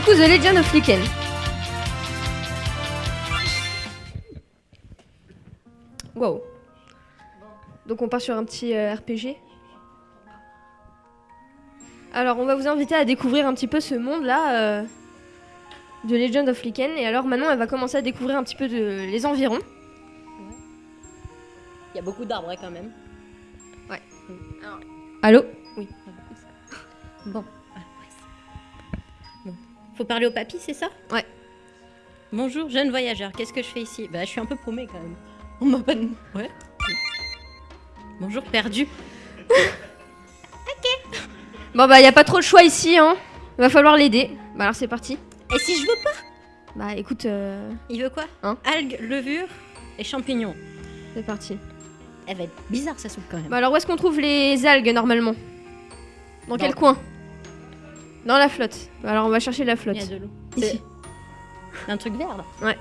du coup, The Legend of Lichen. Wow. Donc on part sur un petit euh, RPG. Alors on va vous inviter à découvrir un petit peu ce monde-là euh, de Legend of Lichen. Et alors maintenant, elle va commencer à découvrir un petit peu de, les environs. Il y a beaucoup d'arbres hein, quand même. Allô? Oui. Bon. Faut parler au papy, c'est ça Ouais. Bonjour, jeune voyageur. Qu'est-ce que je fais ici Bah, je suis un peu paumée quand même. On m'a pas. de- Ouais. Bonjour, perdu. Bon bah, y a pas trop de choix ici, hein. Va falloir l'aider. Bah alors c'est parti. Et si je veux pas Bah écoute, euh, Il veut quoi Hein Algues, levures et champignons. c'est parti. Elle va être bizarre sa soupe quand même. Bah alors où est-ce qu'on trouve les algues normalement? Dans quel coin? Dans la flotte. Alors on va chercher la flotte. Il y a de l'eau. Ici. C'est un truc vert là. Ouais.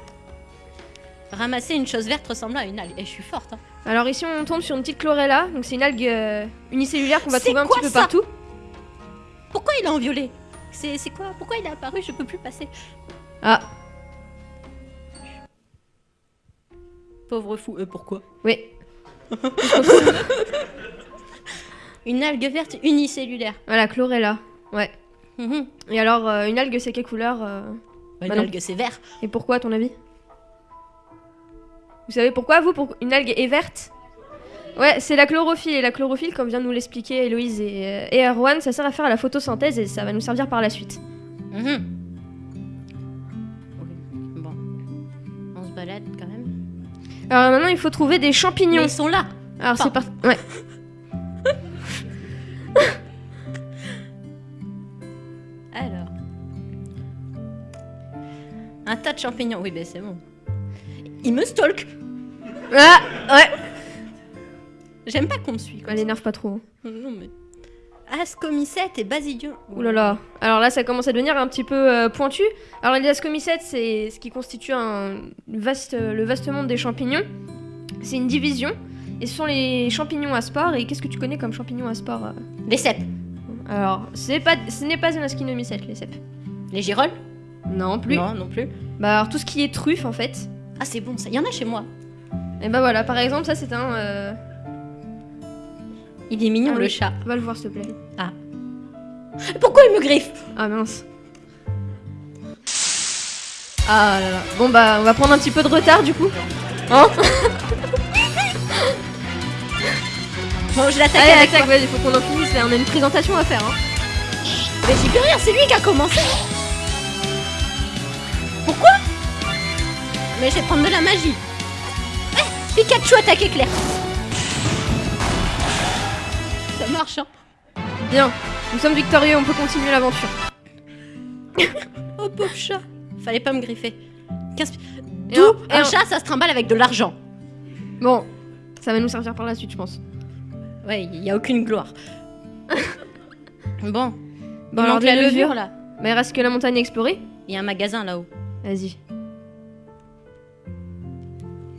Ramasser une chose verte ressemble à une algue. Et je suis forte. Hein. Alors ici on tombe sur une petite chlorella, donc c'est une algue euh, unicellulaire qu'on va trouver un petit peu partout. Pourquoi il est en violet C'est c'est quoi Pourquoi il est apparu Je peux plus passer. Ah, Pauvre fou. Euh, pourquoi oui. Une algue verte unicellulaire. Voilà, chlorella. Ouais. Mhm. Et alors euh, une algue c'est quelle couleur euh, Bah, une algue c'est vert. Et pourquoi à ton avis? Vous savez pourquoi vous pour une algue est verte? Ouais, c'est la chlorophylle et la chlorophylle comme vient de nous l'expliquer Héloïse et, euh, et Erwan, ça sert à faire la photosynthèse et ça va nous servir par la suite. Ok, Bon. On se balade quand même. Alors maintenant il faut trouver des Mais champignons. ils sont là. Alors c'est parti. Ouais. Un tas de champignons. Oui, ben c'est bon. Il me stalk. Ah ouais. J'aime pas qu'on me suit. Quoi. Elle énerve pas trop. hein. Non mais. Ascomycète et basidium. Ouh là là. Alors là, ça commence à devenir un petit peu euh, pointu. Alors les ascomycètes, c'est ce qui constitue un vaste, le vaste monde des champignons. C'est une division. Et ce sont les champignons à spores. Et qu'est-ce que tu connais comme champignons à spores euh? Les cèpes. Alors, pas, ce n'est pas une ascinomycète, les cèpes. Les girolles? Non plus. Non, non plus. Bah alors tout ce qui est truffe en fait. Ah, c'est bon, ça. Il y en a chez moi. Et bah voilà, par exemple, ça c'est un. euh, Il est mignon, Ah le oui. chat. Va le voir s'il te plaît. Pourquoi il me griffe? Ah mince. Ah là là. Bon bah on va prendre un petit peu de retard du coup. Hein? Bon, je l'attaque Allez avec attaque, vas-y, faut qu'on en finisse là, on a une présentation à faire hein. Mais j'y peux rien, c'est lui qui a commencé. Pourquoi Mais je vais prendre de la magie. Eh, Pikachu attaque éclair. Ça marche, hein Bien, nous sommes victorieux, on peut continuer l'aventure. Oh pauvre chat. Fallait pas me griffer. 15... Et D'où un- chat, ça se trimballe avec de l'argent. Bon, ça va nous servir par la suite je pense. Ouais, il y a aucune gloire. bon. Bon il alors la levures levure là. Bah il reste que la montagne à explorer. Il y a un magasin là-haut. Vas-y.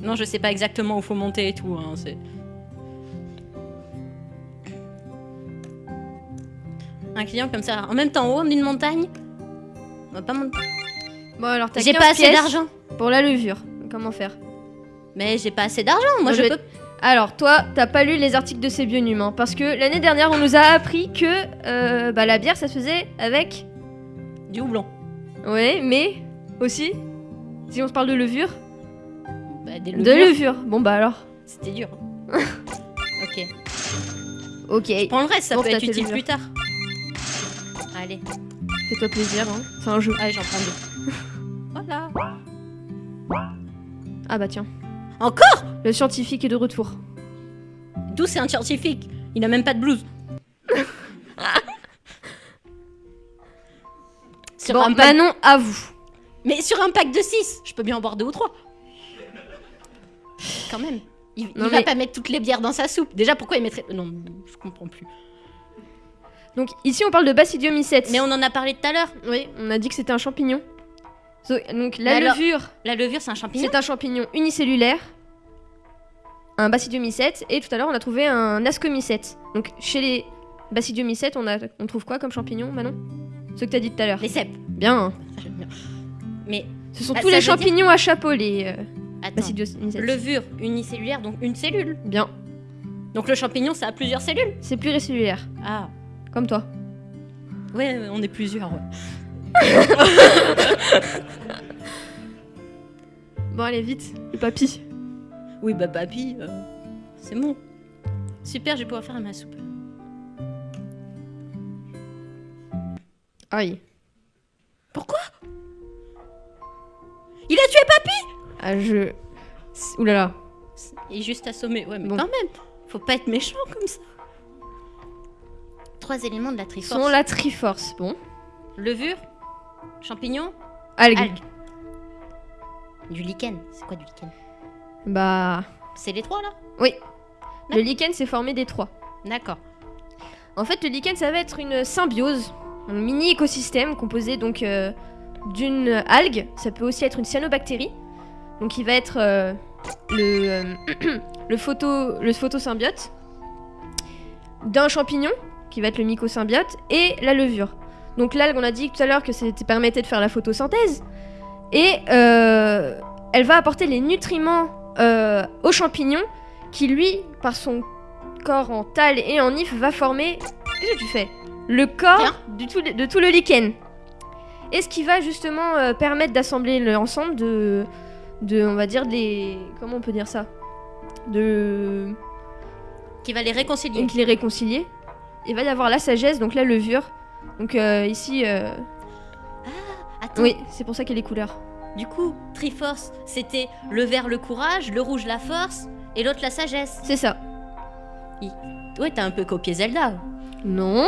Non, je sais pas exactement où faut monter et tout. Hein, c'est... Un client comme ça. En même temps, en haut d'une montagne. On va pas monter. Bon alors t'as J'ai 15 pas assez d'argent. pour la levure. Comment faire? Mais j'ai pas assez d'argent. Moi, Moi, je je vais- peux. Alors, toi, t'as pas lu les articles de ces bionum, hein, parce que l'année dernière, on nous a appris que euh, bah, la bière, ça se faisait avec. Du houblon. Ouais, mais aussi, si on se parle de levure, Bah, des de levures. levure. Bon, bah alors. C'était dur. ok. Ok, Prends le reste, ça Bon, peut être utile plus tard. Allez. fais-toi plaisir, hein. c'est un jeu. Allez, j'en prends deux. voilà. Ah bah tiens, Encore? Le scientifique est de retour. D'où c'est un scientifique? Il a même pas de blouse. Bon, un pack... Manon, à vous. Mais sur un pack de 6, je peux bien en boire deux ou trois. Quand même. Il, il Non, va pas mettre toutes les bières dans sa soupe. Déjà, pourquoi il mettrait. Non, je comprends plus. Donc, ici, on parle de Basidiomycète. Mais on en a parlé tout à l'heure. Oui, on a dit que c'était un champignon. So- donc, la alors- levure, La levure, c'est un champignon. c'est un champignon unicellulaire. Un Basidiomycète. Et tout à l'heure, on a trouvé un Ascomycète. Donc, chez les Basidiomycètes, on, a, on trouve quoi comme champignon, Manon? Ce que t'as dit tout à l'heure. Les cèpes. Bien. Mais Ce sont Ah, tous les dire- champignons à chapeau, les euh, attends, levure unicellulaire, donc une cellule. Bien. Donc le champignon, ça a plusieurs cellules. C'est pluricellulaire, Ah, comme toi. ouais, ouais, on est plusieurs. ouais. Bon, allez, vite, le papy. Oui, bah papy, euh, c'est bon. Super, je vais pouvoir faire ma soupe. Aïe. Pourquoi? Il a tué papy Ah, je. Oulala. Il est juste assommé. Ouais, mais Bon. quand même, faut pas être méchant comme ça. Trois éléments de la Ils triforce. sont la Triforce. Bon. Levure, champignon, Algues. algues. Du lichen. C'est quoi du lichen? Bah. C'est les trois là? Le lichen s'est formé des trois. D'accord. En fait, le lichen, ça va être une symbiose, un mini écosystème composé donc euh, d'une algue. Ça peut aussi être une cyanobactérie. Donc, il va être euh, le, euh, le, photo, le photosymbiote d'un champignon, qui va être le mycosymbiote, et la levure. Donc, l'algue, on a dit tout à l'heure que c'était permettait de faire la photosynthèse. Et euh, elle va apporter les nutriments au champignon, qui lui, par son corps en tal et en if va former. Qu'est-ce que tu fais? Le corps Rien. du tout, de tout le lichen. Et ce qui va justement euh, permettre d'assembler l'ensemble de, de, on va dire, des. Comment on peut dire ça? De. Qui va les réconcilier. Donc les réconcilier. Il va y avoir la sagesse, donc la levure. Donc euh, ici. euh, Attends, Oui, c'est pour ça qu'il y a les couleurs. du coup, Triforce, c'était le vert le courage, le rouge la force, et l'autre la sagesse. C'est ça. Ouais, t'as un peu copié Zelda. Non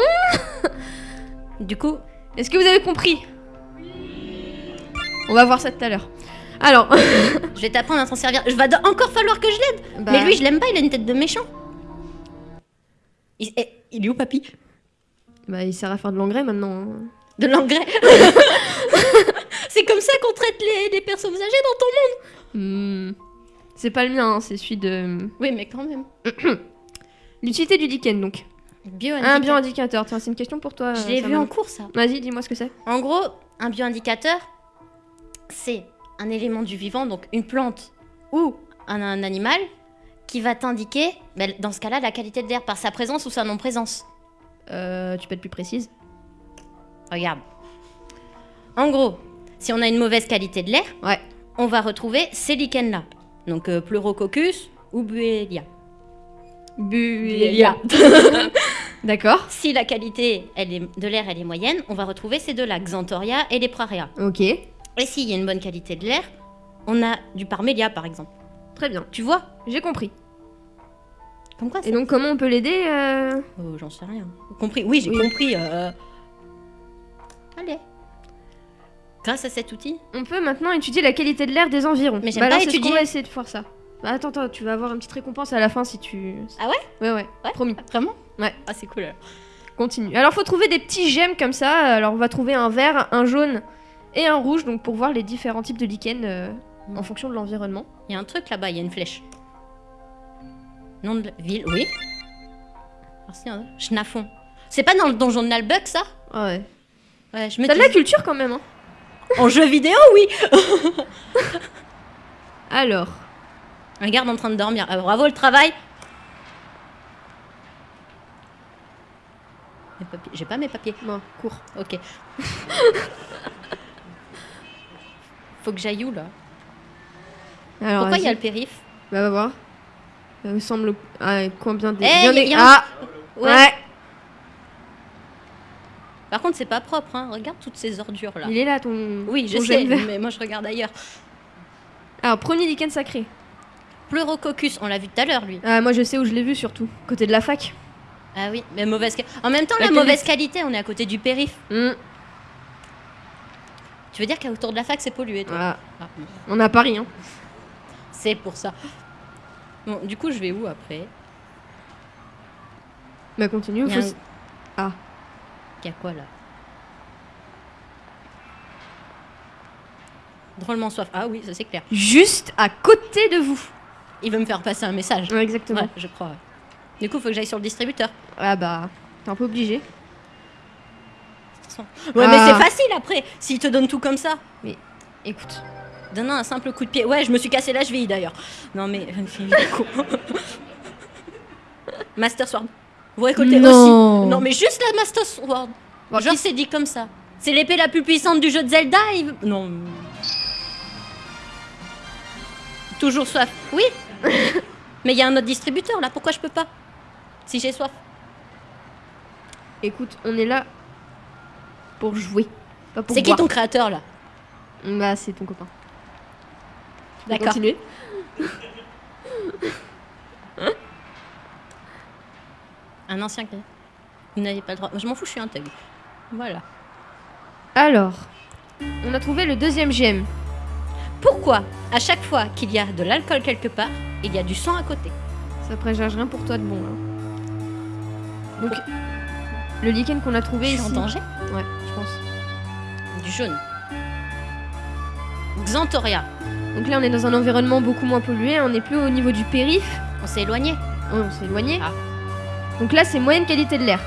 Du coup, Est-ce que vous avez compris? On va voir ça tout à l'heure. Alors. je vais t'apprendre à t'en servir. Je va encore falloir que je l'aide. bah, Mais lui, je l'aime pas, il a une tête de méchant. Il, eh, il est où, papy? Bah, il sert à faire de l'engrais maintenant. hein. De l'engrais. c'est comme ça qu'on traite les, les personnes âgées dans ton monde. Hmm. C'est pas le mien, hein, c'est celui de. Oui, mais quand même. L'utilité du lichen donc. Bio Un bioindicateur, tiens, c'est une question pour toi. Je euh, l'ai vu Salman. en cours, ça. Vas-y, dis-moi ce que c'est. En gros, un bioindicateur, c'est un élément du vivant, donc une plante ou un, un animal, qui va t'indiquer, ben, dans ce cas-là, la qualité de l'air par sa présence ou sa non-présence. Euh, tu peux être plus précise Regarde. En gros, si on a une mauvaise qualité de l'air, Ouais. on va retrouver ces lichens-là. Donc euh, Pleurococcus ou Buellia. Buelia. D'accord. Si la qualité elle est, de l'air elle est moyenne, on va retrouver ces deux-là, Xanthoria et les Praria. Ok. Et s'il y a une bonne qualité de l'air, on a du Parmelia par exemple. Très bien. Tu vois J'ai compris. Comme quoi ça Et donc, comment on peut l'aider euh Oh, J'en sais rien. Compris Oui, j'ai Oui. compris. euh. Allez. Grâce à cet outil, On peut maintenant étudier la qualité de l'air des environs. Mais j'aime Bah, pas ce étudier. va essayer de faire ça. Bah, attends, attends, tu vas avoir une petite récompense à la fin si tu. Ah ouais? Ouais, ouais. Ouais. Promis. vraiment? Ouais. Ah, c'est cool. alors. Continue. Alors, faut trouver des petits gemmes comme ça. Alors, on va trouver un vert, un jaune et un rouge, donc pour voir les différents types de lichen euh, Mm. en fonction de l'environnement. Il y a un truc là-bas, il y a une flèche. Nom de la ville, oui. Merci, hein. Schnafon. C'est pas dans le donjon de Nalbuck, ça? Ah ouais. Ouais, je me T'as de la culture quand même, hein. En jeu vidéo, oui Alors. Un garde en train de dormir. Ah, bravo le travail Mes papiers- J'ai pas mes papiers. Bon, cours. Ok. Faut que j'aille où là? Alors, Pourquoi il y a le périph? Bah, va voir. Ça me semble. Ah, combien des. Eh, bien y des- y a un- Ah Ouais. Par contre, c'est pas propre, hein. Regarde toutes ces ordures là. Il est là ton. Oui, je sais, vert. mais moi je regarde ailleurs. Alors, premier lichen sacré. Pleurococcus, on l'a vu tout à l'heure lui. Ah, moi je sais où je l'ai vu surtout. Côté de la fac. Ah oui, mais mauvaise. En même temps, La la, mauvaise qualité, on est à côté du périph. Hmm, Tu veux dire qu'autour de la fac, c'est pollué, toi. Ah. On a Paris, hein. C'est pour ça. Bon, du coup, je vais où après? Bah, continue. Il y a faut un- s- Ah. Il y a quoi là? Drôlement soif. Ah oui, ça c'est clair. Juste à côté de vous. Il veut me faire passer un message. Ouais, exactement. Ouais, je crois. ouais. Du coup, faut que j'aille sur le distributeur. Ah bah, t'es un peu obligé. Ouais, mais Ah. c'est facile après, s'il te donne tout comme ça. Écoute, Donne un simple coup de pied. Ouais, je me suis cassé la cheville d'ailleurs. Non, mais. Master Sword. Vous récoltez Non. aussi. Non, mais juste la Master Sword. Bon, Genre, c'est dit comme ça. C'est l'épée la plus puissante du jeu de Zelda. il- Non. Toujours soif. Oui. mais il y a un autre distributeur là. Pourquoi je peux pas? Si j'ai soif. écoute, on est là pour jouer. C'est qui ton créateur là? Bah, c'est ton copain. D'accord. continuer? Un ancien. Vous n'avez pas le droit. Je m'en fous, je suis un thug. Voilà. Alors, on a trouvé le deuxième gemme. Pourquoi à chaque fois qu'il y a de l'alcool quelque part, il y a du sang à côté? Ça présage rien pour toi de bon. Là. Donc, le lichen qu'on a Je trouvé suis ici. en danger? Ouais, je pense. Du jaune. Xantoria. Donc là, on est dans un environnement beaucoup moins pollué. On n'est plus au niveau du périph. On s'est éloigné. On s'est éloigné. Ah. Donc là, c'est moyenne qualité de l'air.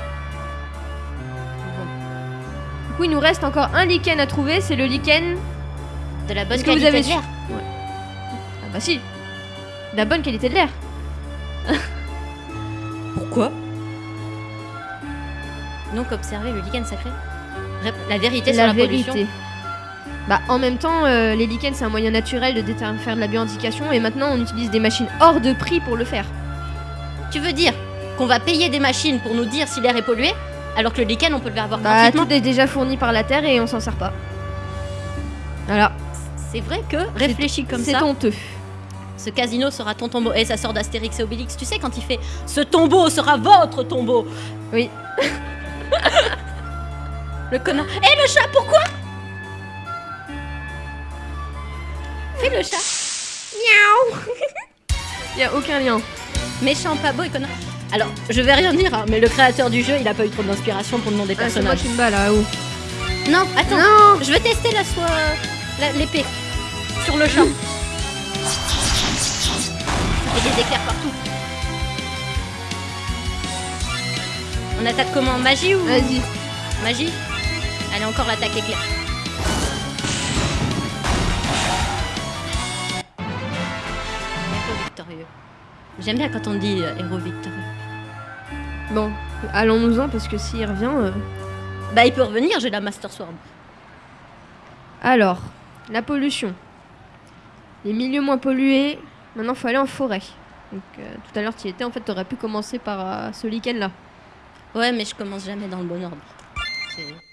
Du coup, il nous reste encore un lichen à trouver. C'est le lichen. De la bonne vous qualité avez de l'air. Ah bah si. De la bonne qualité de l'air. Pourquoi? Donc observer le lichen sacré. La vérité sur la la vérité. pollution. Bah, en même temps, euh, les lichens, c'est un moyen naturel de faire de la bioindication. Et maintenant, on utilise des machines hors de prix pour le faire. Tu veux dire qu'on va payer des machines pour nous dire si l'air est pollué alors que le lichen on peut le avoir Bah, gratuitement tout est déjà fourni par la Terre et on s'en sert pas. Voilà, C'est vrai que réfléchis comme c'est ça. honteux. Ce casino sera ton tombeau. Et ça sort d'Astérix et Obélix. Tu sais quand il fait Ce tombeau sera votre tombeau. Oui. le connard. Et le chat, pourquoi Fais le chat. Y a aucun lien. Méchant, pas beau et connard. Alors, je vais rien dire, hein, mais le créateur du jeu, il a pas eu trop d'inspiration pour le nom des Ah, c'est moi personnages. qui me bats là-haut. Non, attends. Non Je vais tester la soie. l'épée. Sur le chat. Et des éclairs partout. On attaque comment? Magie ou Vas-y. Magie? Allez, encore l'attaque éclair. Héros victorieux. J'aime bien quand on dit euh, héros victorieux. Bon, allons-nous-en parce que s'il revient. euh, Bah, il peut revenir, j'ai la Master Sword. Alors, la pollution. Les milieux moins pollués. Maintenant, faut aller en forêt. Donc, euh, tout à l'heure, tu y étais. En fait, t'aurais pu commencer par euh, ce lichen là. Ouais, mais je commence jamais dans le bon ordre. C'est-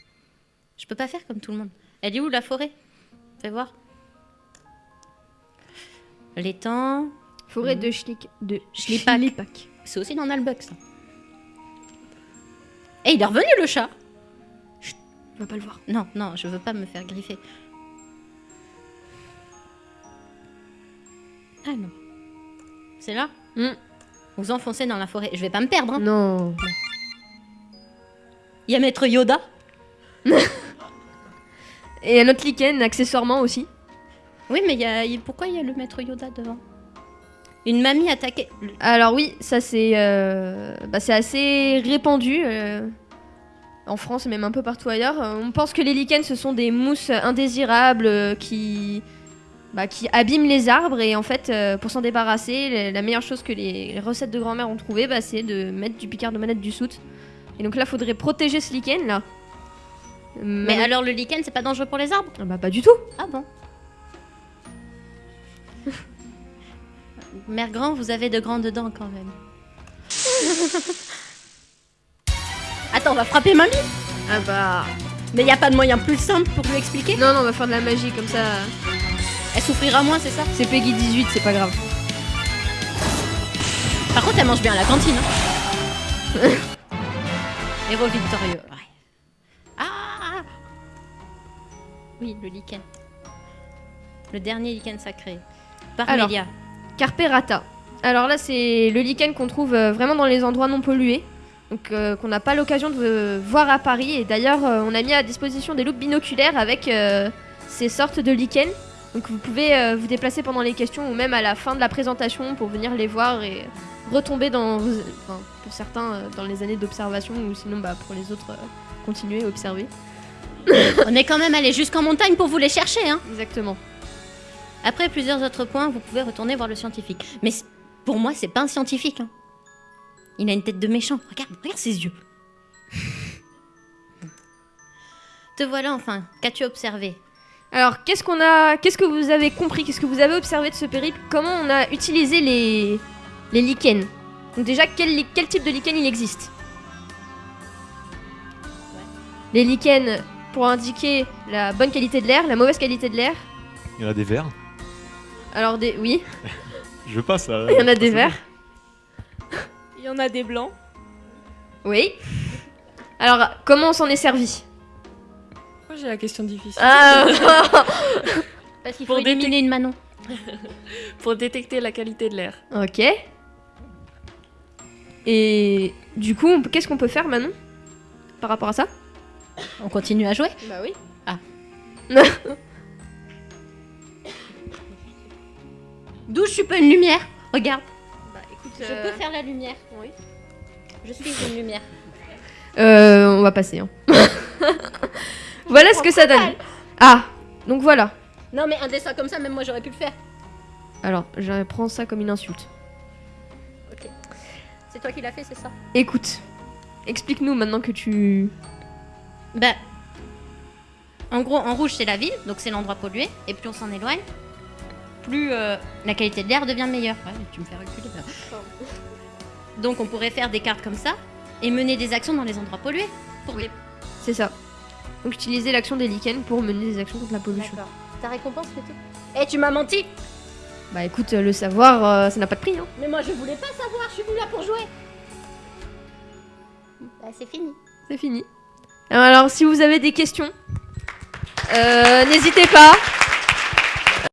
Je peux pas faire comme tout le monde. Elle est où la forêt? Fais voir. L'étang. Forêt de Schlick. De Schlipak. C'est aussi dans Nalbuck, ça. Et il est revenu le chat On va pas le voir. Non, non, je veux pas me faire griffer. Ah non. C'est là? Hmm. Vous enfoncez dans la forêt. Je vais pas me perdre. hein. Non. Il y a Maître Yoda? Et un autre lichen, accessoirement aussi. Oui, mais y a... pourquoi il y a le Maître Yoda devant? Une mamie attaquée. Alors oui, ça c'est euh, bah, assez répandu euh, en France et même un peu partout ailleurs. Euh, On pense que les lichens ce sont des mousses indésirables qui bah, qui abîment les arbres et en fait pour s'en débarrasser, la meilleure chose que les, les recettes de grand-mère ont trouvé, bah, c'est de mettre du picard de manette du soute. Et donc là, faudrait protéger ce lichen là. Mais alors le lichen, c'est pas dangereux pour les arbres? Ah bah pas du tout. Ah bon? Mère Grand, vous avez de grandes dents quand même. Attends, on va frapper mamie Ah bah Mais y a pas de moyen plus simple pour lui expliquer? Non non, on va faire de la magie comme ça. Elle souffrira moins, c'est ça? C'est Peggy 18, c'est pas grave. Par contre, elle mange bien à la cantine. hein. Héros victorieux. Oui, le lichen. Le dernier lichen sacré. Alors. Parmelia. Carperata. Alors là, c'est le lichen qu'on trouve euh, vraiment dans les endroits non pollués. Donc, euh, qu'on n'a pas l'occasion de euh, voir à Paris. Et d'ailleurs, on a mis à disposition des loupes binoculaires avec ces sortes de lichens. Donc, vous pouvez vous déplacer pendant les questions ou même à la fin de la présentation pour venir les voir et retomber dans, pour certains, dans les années d'observation ou sinon bah, pour les autres, continuer à observer. On est quand même allé jusqu'en montagne pour vous les chercher, hein. Exactement. Après plusieurs autres points, vous pouvez retourner voir le scientifique. Mais pour moi, c'est pas un scientifique. hein. Il a une tête de méchant. Regarde, regarde ses yeux. Te voilà enfin. Qu'as-tu observé? Alors, qu'est-ce qu'on a, qu'est-ce que vous avez compris, qu'est-ce que vous avez observé de ce périple? Comment on a utilisé les les lichens? Donc déjà, quel type de lichen il existe? Les lichens pour indiquer la bonne qualité de l'air, la mauvaise qualité de l'air. Il y en a des verts. Alors des, oui, Je veux pas ça. il y en a des verts. Il y en a des blancs. Oui. Alors, comment on s'en est servi? Pourquoi j'ai la question difficile? Ah Parce qu'il Pour faut éliminer une Manon. Pour détecter la qualité de l'air. Ok. Et du coup, qu'est-ce qu'on peut faire Manon? Par rapport à ça? On continue à jouer Bah oui. Ah. D'où je suis pas une lumière Regarde, Bah écoute, je peux faire la lumière. oui. Je suis une lumière. Euh, on va passer. hein. voilà ce que ça donne. Ah, donc voilà. Non mais un dessin comme ça, même moi j'aurais pu le faire. Alors, je prends ça comme une insulte. Ok. C'est toi qui l'as fait, c'est ça? Écoute, explique-nous maintenant que tu... Bah. En gros, en rouge c'est la ville, donc c'est l'endroit pollué, et plus on s'en éloigne, plus euh, la qualité de l'air devient meilleure. Ouais, mais tu me fais reculer. Donc on pourrait faire des cartes comme ça et mener des actions dans les endroits pollués. Pour. C'est ça. Donc utiliser l'action des lichens pour mener des actions contre la pollution. D'accord. Ta récompense c'était Eh, tu m'as menti Bah écoute, euh, le savoir, euh, ça n'a pas de prix. Hein. Mais moi je voulais pas savoir, je suis venue là pour jouer. Bah c'est fini. C'est fini. Alors, si vous avez des questions, euh, n'hésitez pas.